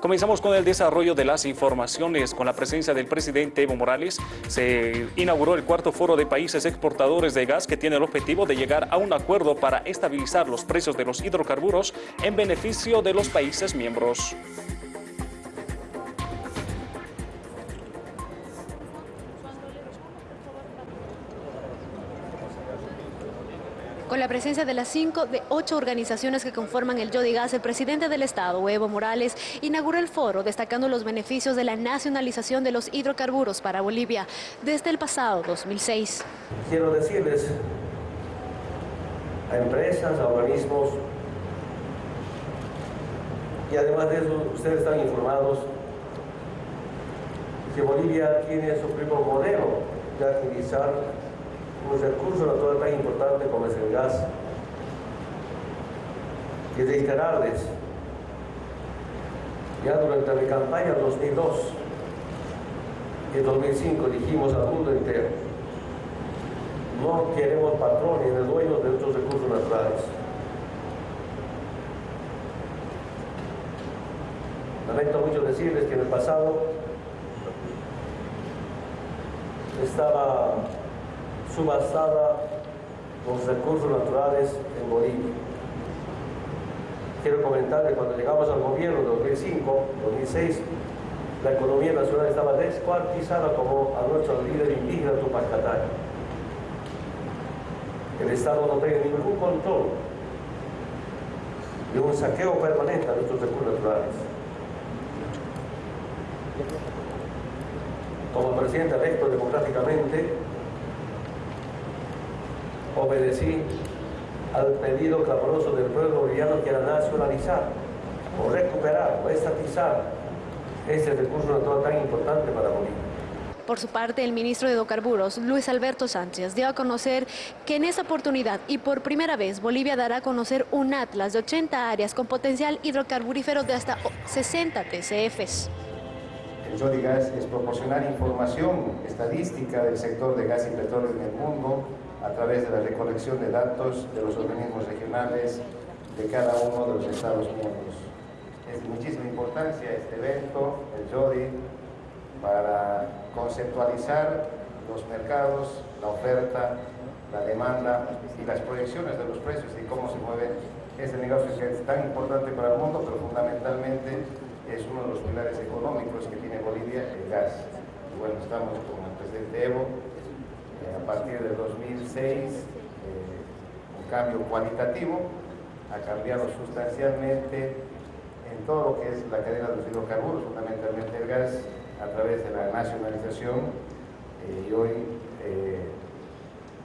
Comenzamos con el desarrollo de las informaciones. Con la presencia del presidente Evo Morales, se inauguró el cuarto foro de países exportadores de gas que tiene el objetivo de llegar a un acuerdo para estabilizar los precios de los hidrocarburos en beneficio de los países miembros. Con la presencia de las cinco de ocho organizaciones que conforman el Yodigas, el presidente del Estado, Evo Morales, inauguró el foro destacando los beneficios de la nacionalización de los hidrocarburos para Bolivia desde el pasado 2006. Quiero decirles a empresas, a organismos, y además de eso, ustedes están informados que Bolivia tiene su propio modelo de utilizar un recurso natural tan importante como es el gas. Y reiterarles, ya durante mi campaña 2002 y 2005 dijimos al mundo entero, no queremos patrones ni dueños de nuestros recursos naturales. Lamento mucho decirles que en el pasado estaba subastada los recursos naturales en Bolivia. Quiero comentar que cuando llegamos al gobierno de 2005, 2006, la economía nacional estaba descuartizada como a nuestro líder indígena Tupac El Estado no tiene ningún control de un saqueo permanente a nuestros recursos naturales. Como presidente electo democráticamente, obedecí al pedido clamoroso del pueblo boliviano que era nacionalizar o recuperar o estatizar ese recurso natural tan importante para Bolivia. Por su parte, el ministro de Hidrocarburos, Luis Alberto Sánchez, dio a conocer que en esa oportunidad y por primera vez Bolivia dará a conocer un atlas de 80 áreas con potencial hidrocarburífero de hasta 60 TCFs. El Jodigas es proporcionar información estadística del sector de gas y petróleo en el mundo a través de la recolección de datos de los organismos regionales de cada uno de los Estados miembros. Es de muchísima importancia este evento, el JODI, para conceptualizar los mercados, la oferta, la demanda y las proyecciones de los precios y cómo se mueve este negocio que es tan importante para el mundo, pero fundamentalmente es uno de los pilares económicos que tiene Bolivia, el gas. Y bueno, estamos con el presidente Evo, a partir del 2006 eh, un cambio cualitativo, ha cambiado sustancialmente en todo lo que es la cadena de los hidrocarburos, fundamentalmente el gas, a través de la nacionalización eh, y hoy eh,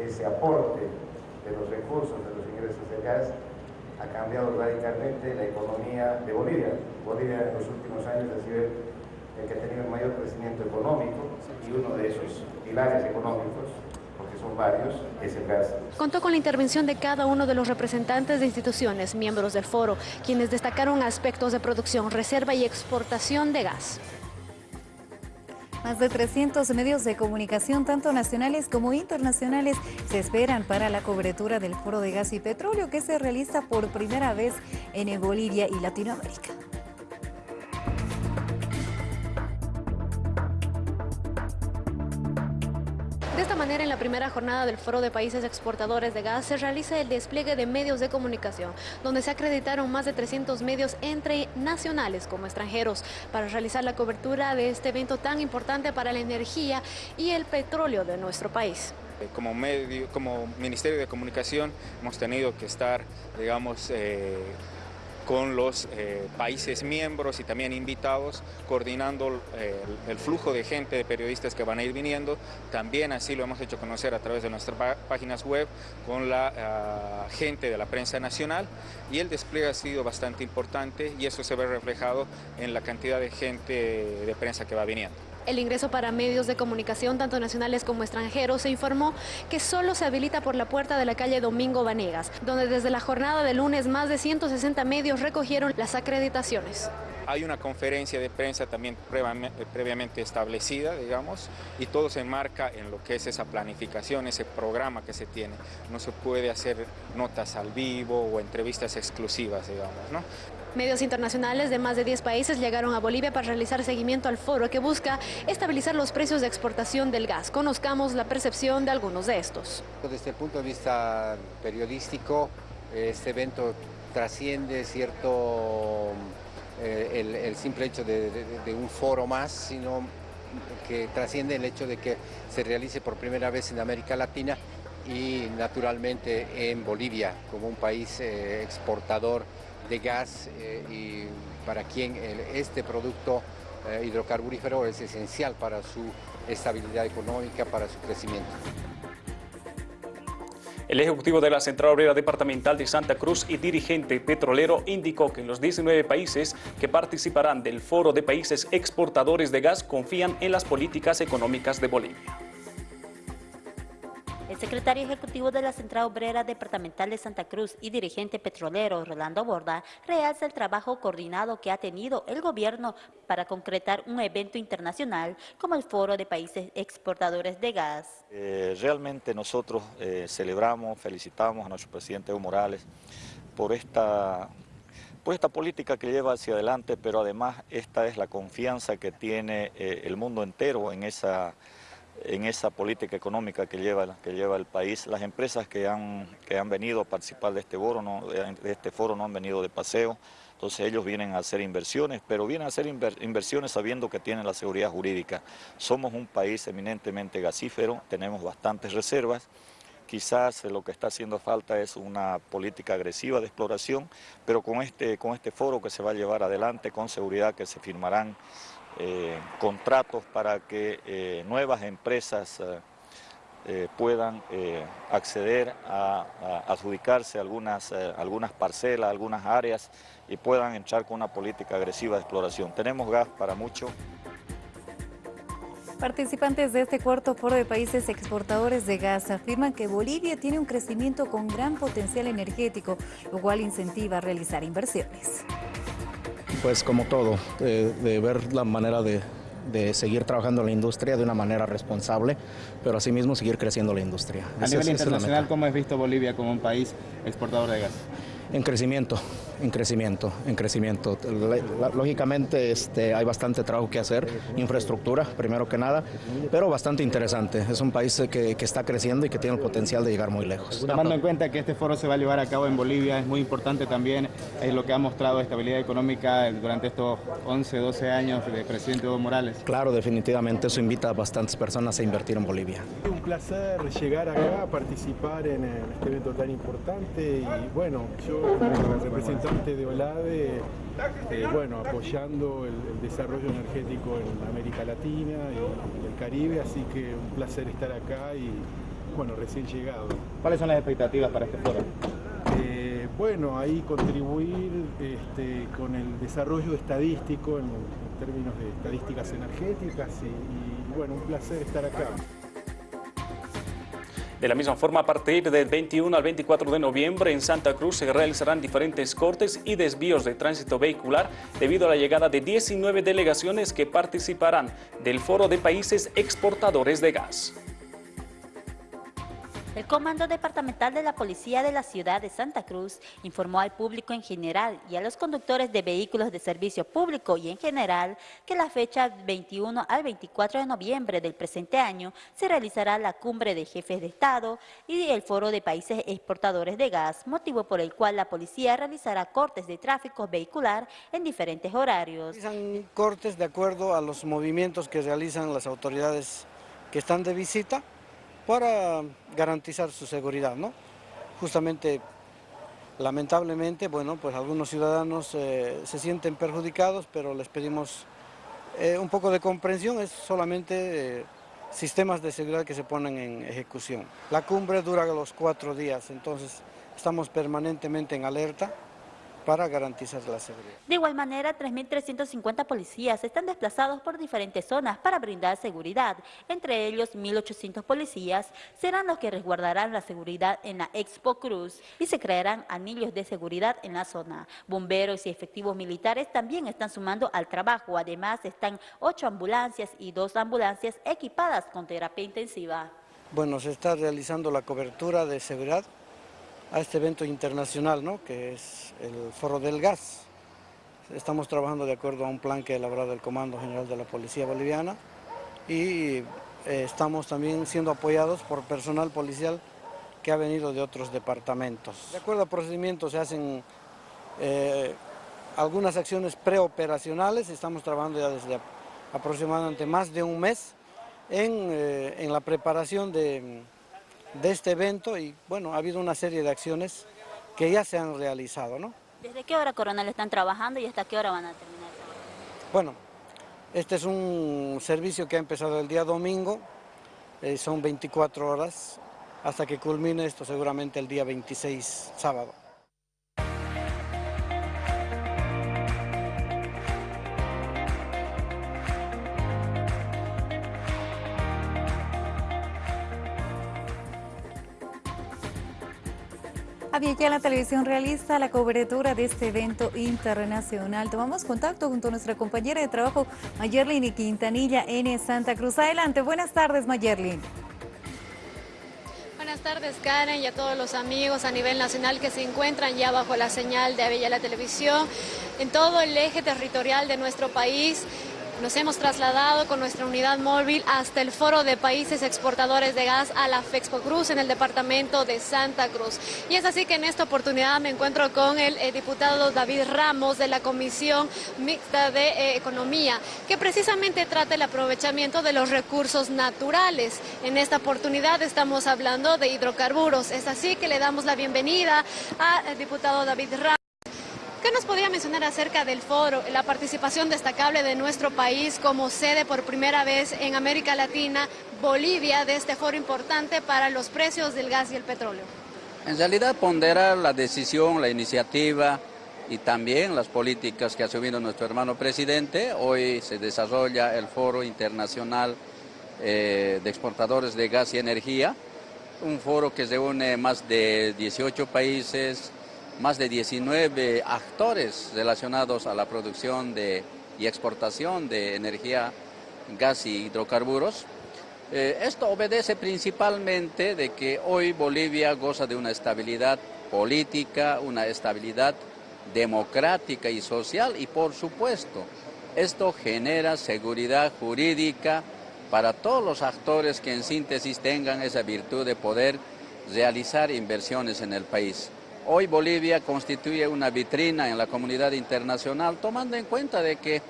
ese aporte de los recursos, de los ingresos del gas, ha cambiado radicalmente la economía de Bolivia. Bolivia en los últimos años ha sido el que ha tenido el mayor crecimiento económico y uno de esos pilares económicos porque son varios, es el gas. Contó con la intervención de cada uno de los representantes de instituciones, miembros del foro, quienes destacaron aspectos de producción, reserva y exportación de gas. Más de 300 medios de comunicación, tanto nacionales como internacionales, se esperan para la cobertura del Foro de Gas y Petróleo que se realiza por primera vez en Bolivia y Latinoamérica. Primera jornada del Foro de Países Exportadores de Gas se realiza el despliegue de medios de comunicación, donde se acreditaron más de 300 medios entre nacionales como extranjeros para realizar la cobertura de este evento tan importante para la energía y el petróleo de nuestro país. Como, medio, como Ministerio de Comunicación hemos tenido que estar, digamos, eh, con los eh, países miembros y también invitados, coordinando eh, el, flujo de gente, de periodistas que van a ir viniendo. También así lo hemos hecho conocer a través de nuestras páginas web con la ah, gente de la prensa nacional y el despliegue ha sido bastante importante y eso se ve reflejado en la cantidad de gente de prensa que va viniendo. El ingreso para medios de comunicación, tanto nacionales como extranjeros, se informó que solo se habilita por la puerta de la calle Domingo Vanegas, donde desde la jornada de lunes más de 160 medios recogieron las acreditaciones. Hay una conferencia de prensa también previamente establecida, digamos, y todo se enmarca en lo que es esa planificación, ese programa que se tiene. No se puede hacer notas al vivo o entrevistas exclusivas, digamos, ¿no? Medios internacionales de más de 10 países llegaron a Bolivia para realizar seguimiento al foro que busca estabilizar los precios de exportación del gas. Conozcamos la percepción de algunos de estos. Desde el punto de vista periodístico, este evento trasciende cierto eh, el, simple hecho de, un foro más, sino que trasciende el hecho de que se realice por primera vez en América Latina y naturalmente en Bolivia como un país eh, exportador de gas eh, y para quien este producto eh, hidrocarburífero es esencial para su estabilidad económica, para su crecimiento. El ejecutivo de la Central Obrera Departamental de Santa Cruz y dirigente petrolero indicó que los 19 países que participarán del Foro de Países Exportadores de Gas confían en las políticas económicas de Bolivia. Secretario ejecutivo de la Central Obrera Departamental de Santa Cruz y dirigente petrolero Rolando Borda realza el trabajo coordinado que ha tenido el gobierno para concretar un evento internacional como el Foro de Países Exportadores de Gas. Eh, realmente nosotros eh, celebramos, felicitamos a nuestro presidente Evo Morales por esta por esta política que lleva hacia adelante, pero además esta es la confianza que tiene eh, el mundo entero en esa en esa política económica que lleva, que lleva el país. Las empresas que han, que han venido a participar de este, foro no, de este foro no han venido de paseo, entonces ellos vienen a hacer inversiones, pero vienen a hacer inversiones sabiendo que tienen la seguridad jurídica. Somos un país eminentemente gasífero, tenemos bastantes reservas, quizás lo que está haciendo falta es una política agresiva de exploración, pero con este, con este foro que se va a llevar adelante, con seguridad que se firmarán eh, contratos para que eh, nuevas empresas eh, puedan acceder a, adjudicarse algunas, algunas parcelas, algunas áreas y puedan entrar con una política agresiva de exploración. Tenemos gas para mucho. Participantes de este cuarto foro de países exportadores de gas afirman que Bolivia tiene un crecimiento con gran potencial energético, lo cual incentiva a realizar inversiones pues como todo, de, ver la manera de, seguir trabajando en la industria de una manera responsable, pero asimismo seguir creciendo la industria. A nivel internacional, ¿cómo has visto Bolivia como un país exportador de gas? En crecimiento, en crecimiento, en crecimiento. Lógicamente este, hay bastante trabajo que hacer, infraestructura primero que nada, pero bastante interesante. Es un país que, está creciendo y que tiene el potencial de llegar muy lejos. Tomando en cuenta que este foro se va a llevar a cabo en Bolivia, es muy importante también es lo que ha mostrado estabilidad económica durante estos 11, 12 años del presidente Evo Morales. Claro, definitivamente eso invita a bastantes personas a invertir en Bolivia. Un placer llegar acá, participar en este evento tan importante y bueno, yo como representante de OLADE, eh, bueno, apoyando el, desarrollo energético en América Latina y el Caribe, así que un placer estar acá y bueno, recién llegado. ¿Cuáles son las expectativas para este foro? Eh, bueno, ahí contribuir este, con el desarrollo estadístico en, términos de estadísticas energéticas y bueno, un placer estar acá. De la misma forma, a partir del 21 al 24 de noviembre en Santa Cruz se realizarán diferentes cortes y desvíos de tránsito vehicular debido a la llegada de 19 delegaciones que participarán del Foro de Países Exportadores de Gas. El Comando Departamental de la Policía de la Ciudad de Santa Cruz informó al público en general y a los conductores de vehículos de servicio público y en general que la fecha 21 al 24 de noviembre del presente año se realizará la cumbre de jefes de Estado y el Foro de Países Exportadores de Gas, motivo por el cual la policía realizará cortes de tráfico vehicular en diferentes horarios. Realizan cortes de acuerdo a los movimientos que realizan las autoridades que están de visita para garantizar su seguridad, ¿no? Justamente, lamentablemente, bueno, pues algunos ciudadanos eh, se sienten perjudicados, pero les pedimos eh, un poco de comprensión, es solamente eh, sistemas de seguridad que se ponen en ejecución. La cumbre dura los cuatro días, entonces estamos permanentemente en alerta para garantizar la seguridad. De igual manera, 3.350 policías están desplazados por diferentes zonas para brindar seguridad. Entre ellos, 1.800 policías serán los que resguardarán la seguridad en la Expo Cruz y se crearán anillos de seguridad en la zona. Bomberos y efectivos militares también están sumando al trabajo. Además, están ocho ambulancias y dos ambulancias equipadas con terapia intensiva. Bueno, se está realizando la cobertura de seguridad a este evento internacional, ¿no? que es el Foro del Gas. estamos trabajando de acuerdo a un plan que ha elaborado el Comando General de la Policía Boliviana y eh, estamos también siendo apoyados por personal policial que ha venido de otros departamentos. De acuerdo a procedimientos se hacen eh, algunas acciones preoperacionales, estamos trabajando ya desde aproximadamente más de un mes en, eh, la preparación de, de, este evento y bueno, ha habido una serie de acciones que ya se han realizado. ¿no? ¿Desde qué hora, coronel, están trabajando y hasta qué hora van a terminar? Bueno, este es un servicio que ha empezado el día domingo, eh, son 24 horas, hasta que culmine esto seguramente el día 26, sábado. Había ya la televisión realiza la cobertura de este evento internacional. Tomamos contacto junto a nuestra compañera de trabajo, Mayerlin Quintanilla, en Santa Cruz. Adelante, buenas tardes, Mayerlin. Buenas tardes Karen y a todos los amigos a nivel nacional que se encuentran ya bajo la señal de Avella la Televisión en todo el eje territorial de nuestro país. Nos hemos trasladado con nuestra unidad móvil hasta el Foro de Países Exportadores de Gas a la Fexpo Cruz en el departamento de Santa Cruz. Y es así que en esta oportunidad me encuentro con el, eh, diputado David Ramos de la Comisión Mixta de eh, Economía, que precisamente trata el aprovechamiento de los recursos naturales. En esta oportunidad estamos hablando de hidrocarburos. Es así que le damos la bienvenida al diputado David Ramos. ¿Qué nos podría mencionar acerca del foro, la participación destacable de nuestro país como sede por primera vez en América Latina, Bolivia, de este foro importante para los precios del gas y el petróleo? En realidad pondera la decisión, la iniciativa y también las políticas que ha asumido nuestro hermano presidente. Hoy se desarrolla el Foro Internacional eh, de Exportadores de Gas y Energía, un foro que reúne más de 18 países, más de 19 actores relacionados a la producción de, y exportación de energía, gas y hidrocarburos. Eh, esto obedece principalmente de que hoy Bolivia goza de una estabilidad política, una estabilidad democrática y social y por supuesto esto genera seguridad jurídica para todos los actores que en síntesis tengan esa virtud de poder realizar inversiones en el país. Hoy Bolivia constituye una vitrina en la comunidad internacional, tomando en cuenta de que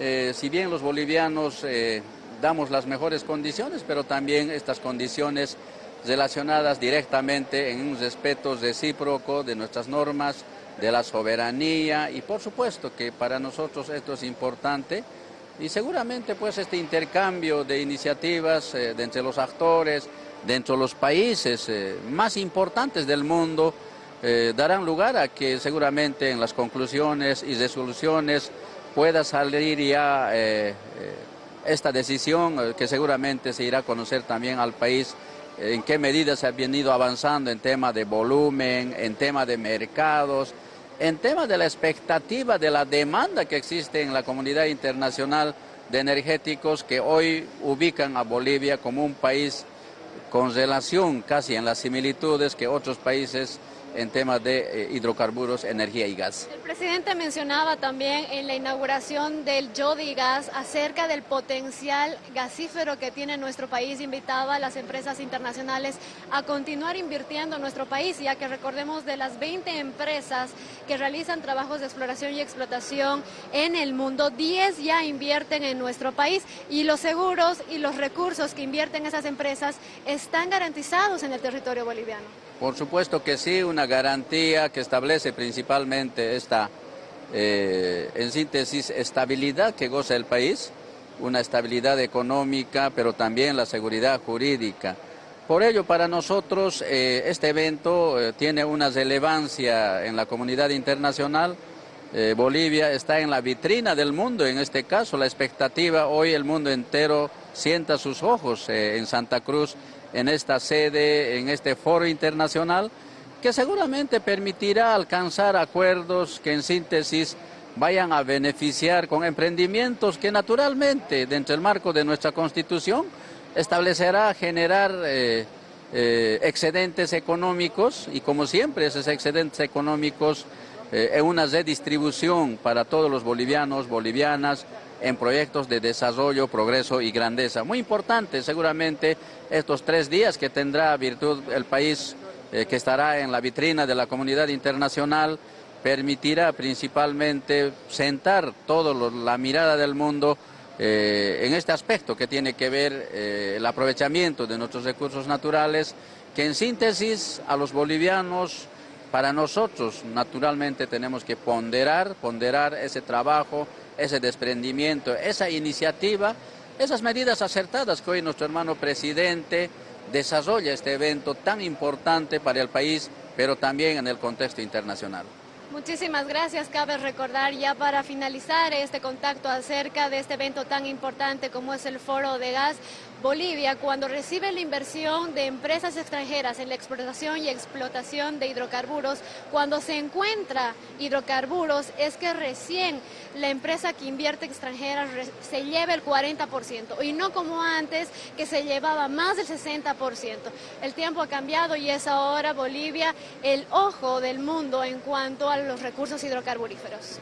eh, si bien los bolivianos eh, damos las mejores condiciones, pero también estas condiciones relacionadas directamente en un respeto recíproco de nuestras normas, de la soberanía y por supuesto que para nosotros esto es importante y seguramente pues este intercambio de iniciativas eh, de entre los actores, dentro de los países más importantes del mundo, eh, darán lugar a que seguramente en las conclusiones y resoluciones pueda salir ya eh, eh, esta decisión que seguramente se irá a conocer también al país en qué medida se ha venido avanzando en tema de volumen, en tema de mercados, en tema de la expectativa de la demanda que existe en la comunidad internacional de energéticos que hoy ubican a Bolivia como un país con relación casi en las similitudes que otros países en temas de eh, hidrocarburos, energía y gas. El presidente mencionaba también en la inauguración del Yodi Gas acerca del potencial gasífero que tiene nuestro país. Invitaba a las empresas internacionales a continuar invirtiendo en nuestro país, ya que recordemos de las 20 empresas que realizan trabajos de exploración y explotación en el mundo, 10 ya invierten en nuestro país y los seguros y los recursos que invierten esas empresas están garantizados en el territorio boliviano. Por supuesto que sí, una garantía que establece principalmente esta, eh, en síntesis, estabilidad que goza el país, una estabilidad económica, pero también la seguridad jurídica. Por ello, para nosotros, eh, este evento eh, tiene una relevancia en la comunidad internacional. Bolivia está en la vitrina del mundo, en este caso, la expectativa, hoy el mundo entero sienta sus ojos en Santa Cruz en esta sede, en este foro internacional, que seguramente permitirá alcanzar acuerdos que en síntesis vayan a beneficiar con emprendimientos que naturalmente, dentro del marco de nuestra Constitución, establecerá generar eh, eh, excedentes económicos y como siempre esos excedentes económicos eh, en una redistribución para todos los bolivianos, bolivianas, en proyectos de desarrollo, progreso y grandeza. Muy importante seguramente estos tres días que tendrá virtud el país eh, que estará en la vitrina de la comunidad internacional, permitirá principalmente sentar toda la mirada del mundo eh, en este aspecto que tiene que ver eh, el aprovechamiento de nuestros recursos naturales, que en síntesis a los bolivianos, para nosotros naturalmente tenemos que ponderar, ponderar ese trabajo, ese desprendimiento, esa iniciativa, esas medidas acertadas que hoy nuestro hermano presidente desarrolla este evento tan importante para el país, pero también en el contexto internacional. Muchísimas gracias. Cabe recordar ya para finalizar este contacto acerca de este evento tan importante como es el Foro de Gas, Bolivia, cuando recibe la inversión de empresas extranjeras en la exportación y explotación de hidrocarburos, cuando se encuentra hidrocarburos, es que recién la empresa que invierte extranjera se lleva el 40% y no como antes que se llevaba más del 60%. El tiempo ha cambiado y es ahora Bolivia el ojo del mundo en cuanto a los recursos hidrocarburíferos.